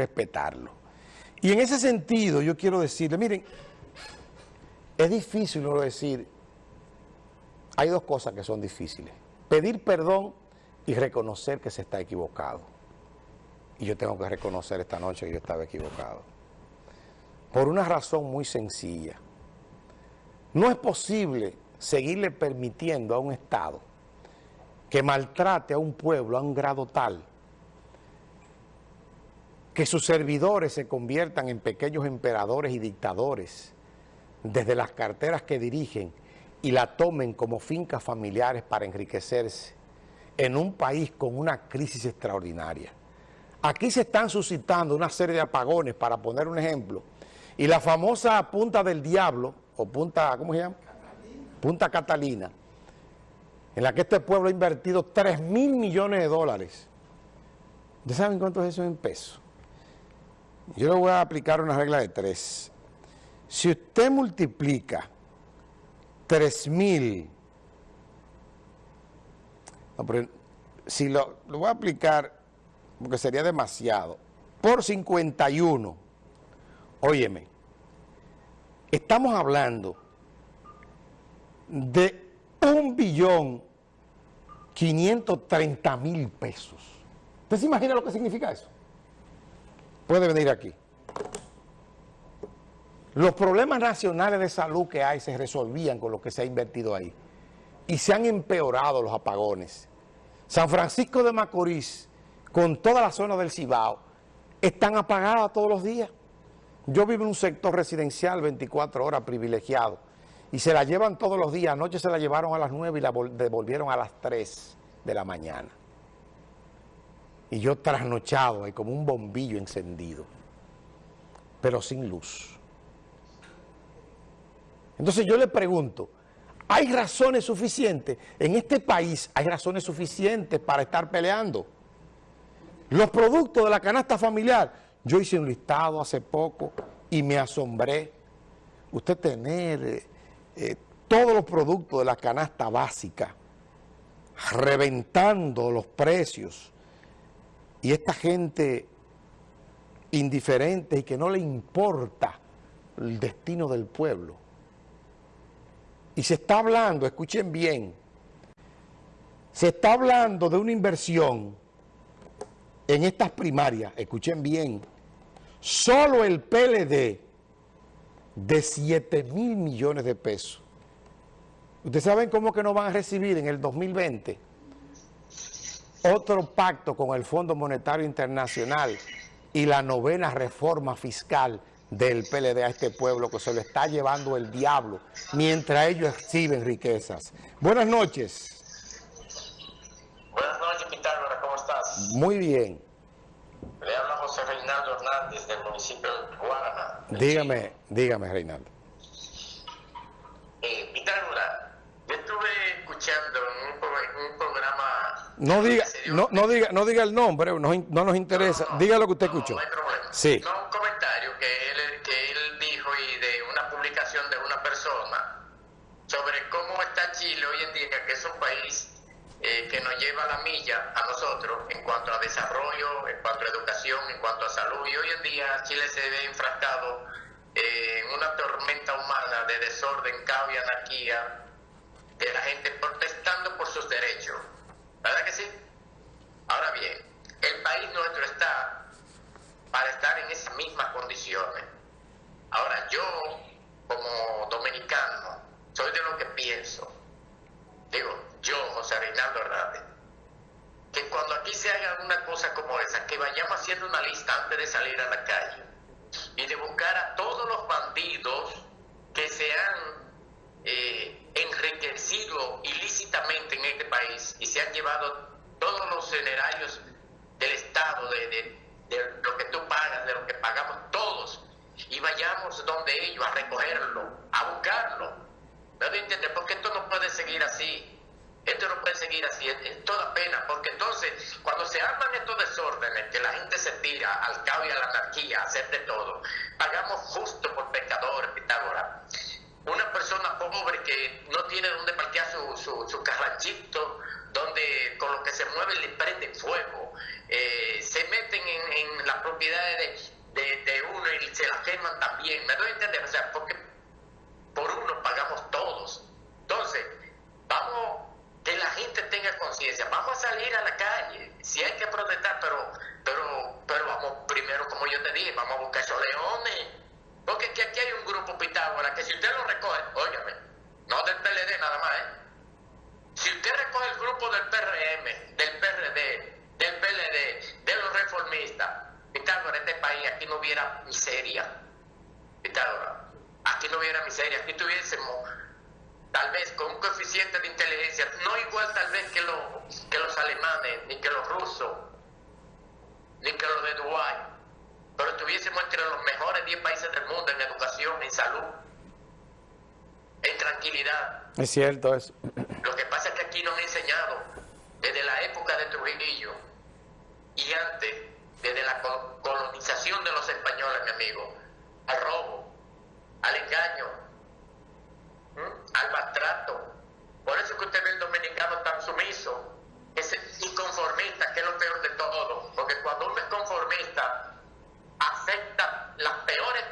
respetarlo. Y en ese sentido yo quiero decirle, miren, es difícil no decir, hay dos cosas que son difíciles, pedir perdón y reconocer que se está equivocado. Y yo tengo que reconocer esta noche que yo estaba equivocado. Por una razón muy sencilla. No es posible seguirle permitiendo a un Estado que maltrate a un pueblo a un grado tal que sus servidores se conviertan en pequeños emperadores y dictadores desde las carteras que dirigen y la tomen como fincas familiares para enriquecerse en un país con una crisis extraordinaria. Aquí se están suscitando una serie de apagones, para poner un ejemplo, y la famosa Punta del Diablo, o Punta, ¿cómo se llama? Punta Catalina, en la que este pueblo ha invertido 3 mil millones de dólares. ¿Ustedes saben cuánto es eso en pesos? Yo le voy a aplicar una regla de tres. Si usted multiplica 3 mil, si lo, lo voy a aplicar, porque sería demasiado, por 51, óyeme, estamos hablando de un billón 530 mil pesos. ¿Usted se imagina lo que significa eso? Puede venir aquí. Los problemas nacionales de salud que hay se resolvían con lo que se ha invertido ahí. Y se han empeorado los apagones. San Francisco de Macorís, con toda la zona del Cibao, están apagadas todos los días. Yo vivo en un sector residencial 24 horas privilegiado y se la llevan todos los días. Anoche se la llevaron a las 9 y la devolvieron a las 3 de la mañana. Y yo trasnochado ahí como un bombillo encendido, pero sin luz. Entonces yo le pregunto, ¿hay razones suficientes? En este país hay razones suficientes para estar peleando. Los productos de la canasta familiar, yo hice un listado hace poco y me asombré. Usted tener eh, eh, todos los productos de la canasta básica, reventando los precios, y esta gente indiferente y que no le importa el destino del pueblo, y se está hablando, escuchen bien, se está hablando de una inversión en estas primarias, escuchen bien, solo el PLD de 7 mil millones de pesos. ¿Ustedes saben cómo que no van a recibir en el 2020 otro pacto con el Fondo Monetario Internacional y la novena reforma fiscal del PLD a este pueblo que se lo está llevando el diablo mientras ellos exhiben riquezas. Buenas noches. Buenas noches, Pitágoras, ¿cómo estás? Muy bien. Le habla José Reinaldo Hernández del municipio de Guarana. Dígame, dígame, Reinaldo. Eh, Pitágoras, yo estuve escuchando en un, programa... No diga, no, no, diga, no diga el nombre, no, no nos interesa. diga lo que usted escuchó. No hay problema. Sí. No, un comentario que él, que él dijo y de una publicación de una persona sobre cómo está Chile hoy en día, que es un país eh, que nos lleva la milla a nosotros en cuanto a desarrollo, en cuanto a educación, en cuanto a salud. Y hoy en día Chile se ve enfrascado eh, en una tormenta humana de desorden, caos y anarquía de la gente protestando por sus derechos. ¿Verdad que sí? Ahora bien, el país nuestro está para estar en esas mismas condiciones. Ahora, yo, como dominicano, soy de lo que pienso. Digo, yo, José Reinaldo Hernández, que cuando aquí se haga una cosa como esa, que vayamos haciendo una lista antes de salir a la calle y de buscar a todos los bandidos que se han eh, enriquecido ilícitamente en este país y se han llevado todos los generarios del Estado, de, lo que tú pagas, de lo que pagamos todos, y vayamos donde ellos a recogerlo, a buscarlo. ¿Me doy entender? Porque esto no puede seguir así. Esto no puede seguir así, es, toda pena, porque entonces cuando se arman estos desórdenes, que la gente se tira al caos y a la anarquía, a hacer de todo, pagamos justo por pecadores, Pitágoras una persona pobre que no tiene donde parquear su, su, su carranchito donde con lo que se mueve le prenden fuego, eh, se meten en, las propiedades de, uno y se las queman también. ¿Me doy a entender? O sea, porque por uno pagamos todos. Entonces, vamos, que la gente tenga conciencia, vamos a salir a la calle, si hay que protestar, pero, pero, pero vamos primero, como yo te dije, vamos a buscar esos leones. Porque aquí hay un grupo Pitágoras que si usted lo recoge, óyame, no del PLD nada más, ¿eh? Si usted recoge el grupo del PRM, del PRD, del PLD, de los reformistas, Pitágoras, este país aquí no hubiera miseria. Pitágoras, aquí no hubiera miseria, aquí tuviésemos tal vez con un coeficiente de inteligencia, no igual tal vez que, que los alemanes, ni que los rusos, ni que los de Dubái, pero estuviésemos entre los mejores 10 países del mundo en educación, en salud, en tranquilidad. Es cierto eso. Lo que pasa es que aquí nos han enseñado, desde la época de Trujillo y antes, desde la colonización de los españoles, mi amigo, al robo, al engaño, al maltrato. Por eso que usted ve el dominicano tan sumiso, es inconformista, que es lo peor de todo, porque cuando uno es conformista, acepta las peores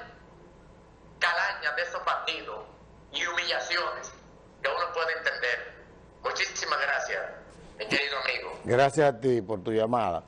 calañas de esos partidos y humillaciones que uno puede entender. Muchísimas gracias, mi querido amigo. Gracias a ti por tu llamada.